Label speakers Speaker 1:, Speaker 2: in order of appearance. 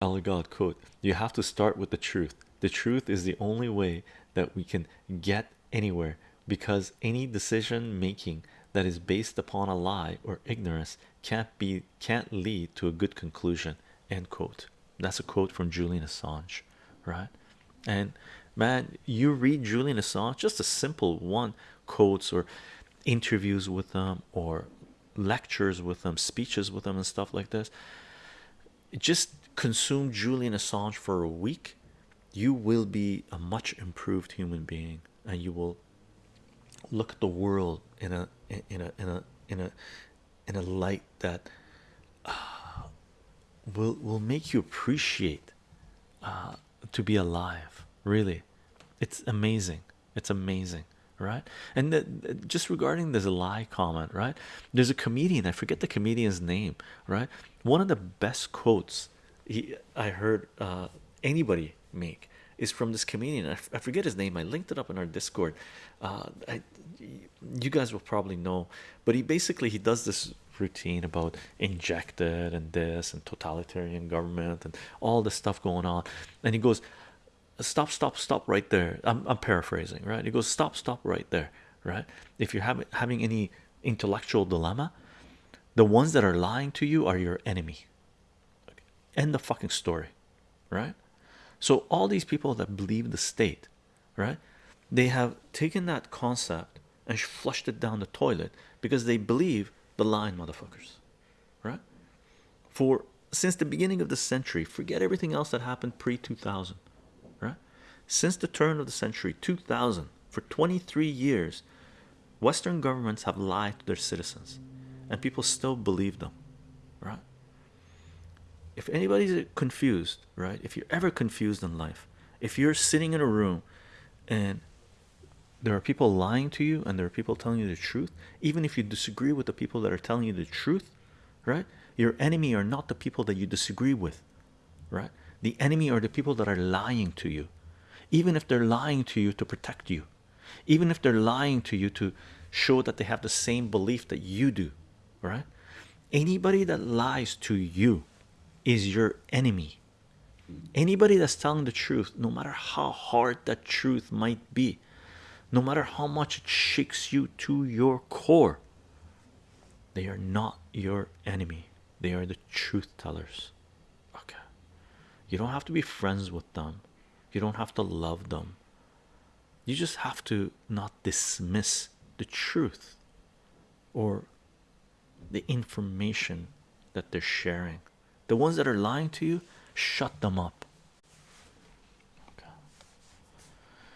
Speaker 1: God quote you have to start with the truth. The truth is the only way that we can get anywhere because any decision making that is based upon a lie or ignorance can't be can't lead to a good conclusion. End quote. That's a quote from Julian Assange right? And man you read Julian Assange just a simple one quotes or interviews with them or lectures with them speeches with them and stuff like this just consume Julian Assange for a week you will be a much improved human being and you will look at the world in a in a in a in a in a light that uh, will will make you appreciate uh, to be alive really. It's amazing. It's amazing right? And the, just regarding this lie comment right? There's a comedian i forget the comedian's name right? One of the best quotes he i heard uh, anybody make is from this comedian. I, forget his name. I linked it up in our discord. Uh, I, you guys will probably know but he basically he does this routine about injected and this and totalitarian government and all this stuff going on. And he goes stop stop stop right there. I'm, I'm paraphrasing right? He goes stop stop right there right? If you're having having any intellectual dilemma the ones that are lying to you are your enemy. End the fucking story right? So all these people that believe the state right? They have taken that concept and flushed it down the toilet because they believe the lying motherfuckers right? For since the beginning of the century forget everything else that happened pre-2000 right since the turn of the century 2000 for 23 years western governments have lied to their citizens and people still believe them right? If anybody's confused right if you're ever confused in life if you're sitting in a room and there are people lying to you and there are people telling you the truth even if you disagree with the people that are telling you the truth right your enemy are not the people that you disagree with right? The enemy are the people that are lying to you even if they're lying to you to protect you even if they're lying to you to show that they have the same belief that you do right? Anybody that lies to you is your enemy. Anybody that's telling the truth no matter how hard that truth might be no matter how much it shakes you to your core they are not your enemy. They are the truth tellers. Okay. You don't have to be friends with them you don't have to love them. You just have to not dismiss the truth or the information that they're sharing. The ones that are lying to you shut them up